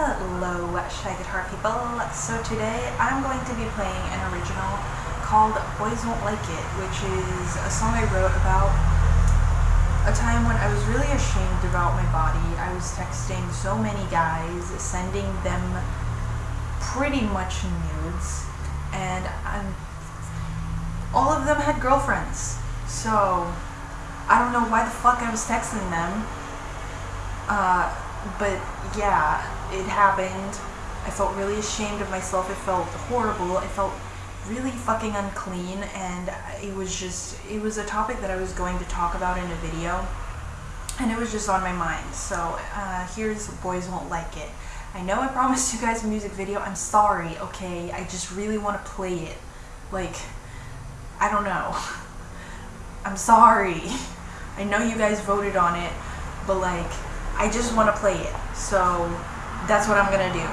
Hello, Shy Guitar people. So today I'm going to be playing an original called Boys Won't Like It, which is a song I wrote about a time when I was really ashamed about my body. I was texting so many guys, sending them pretty much nudes, and I'm, all of them had girlfriends. So I don't know why the fuck I was texting them. Uh, but yeah, it happened. I felt really ashamed of myself. It felt horrible. I felt really fucking unclean. And it was just it was a topic that I was going to talk about in a video. And it was just on my mind. So uh, here's boys won't like it. I know I promised you guys a music video. I'm sorry okay? I just really want to play it. Like I don't know. I'm sorry. I know you guys voted on it but like I just want to play it so that's what I'm gonna do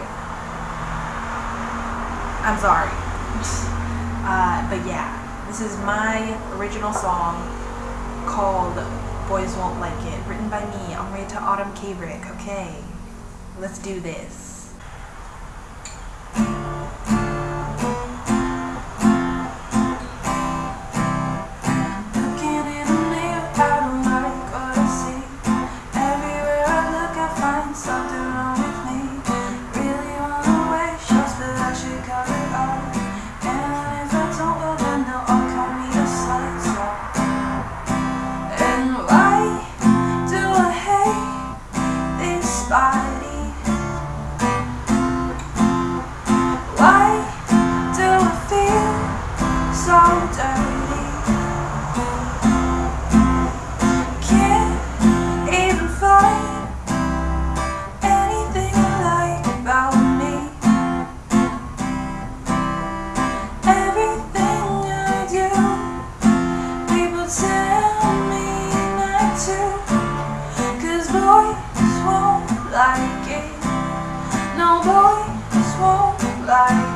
I'm sorry Uh, but yeah, this is my original song called Boys Won't Like It, written by me, Amrita Autumn Kabrick. Okay, let's do this. So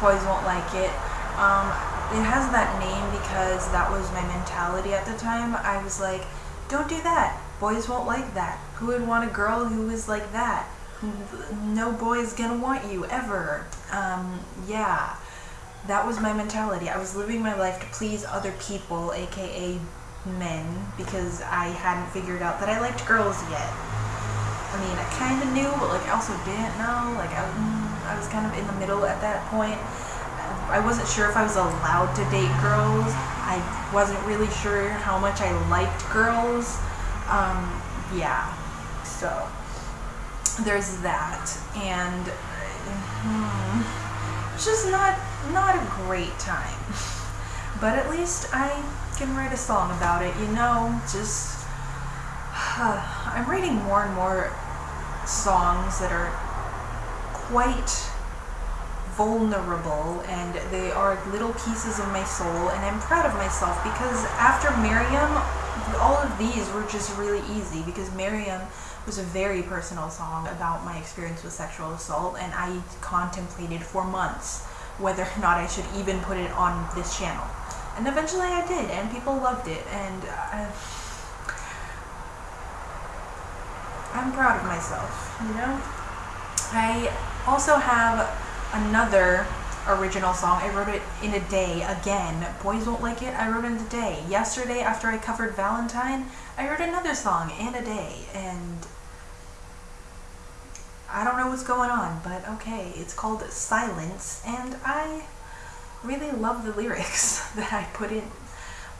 Boys Won't Like It. Um, it has that name because that was my mentality at the time. I was like, don't do that. Boys won't like that. Who would want a girl who is like that? No boy is gonna want you, ever. Um, yeah. That was my mentality. I was living my life to please other people, aka men, because I hadn't figured out that I liked girls yet. I mean, I kind of knew, but like I also didn't know. Like I, I was kind of in the middle at that point. I wasn't sure if I was allowed to date girls. I wasn't really sure how much I liked girls. Um, yeah, so there's that, and hmm, it's just not not a great time. but at least I can write a song about it, you know, just. I'm writing more and more songs that are quite vulnerable and they are little pieces of my soul and I'm proud of myself because after Miriam all of these were just really easy because Miriam was a very personal song about my experience with sexual assault and I contemplated for months whether or not I should even put it on this channel. And eventually I did and people loved it and I, I'm proud of myself, you know? I also have another original song. I wrote it in a day again. Boys Won't Like It, I wrote it in a day. Yesterday, after I covered Valentine, I wrote another song in a day. And I don't know what's going on, but okay. It's called Silence, and I really love the lyrics that I put in.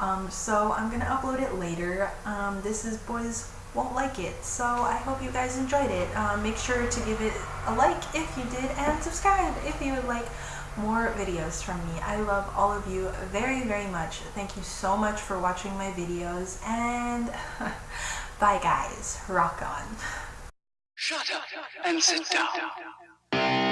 Um, so I'm gonna upload it later. Um, this is Boys won't like it. So I hope you guys enjoyed it. Um, make sure to give it a like if you did and subscribe if you would like more videos from me. I love all of you very, very much. Thank you so much for watching my videos and bye guys. Rock on. Shut up and sit down.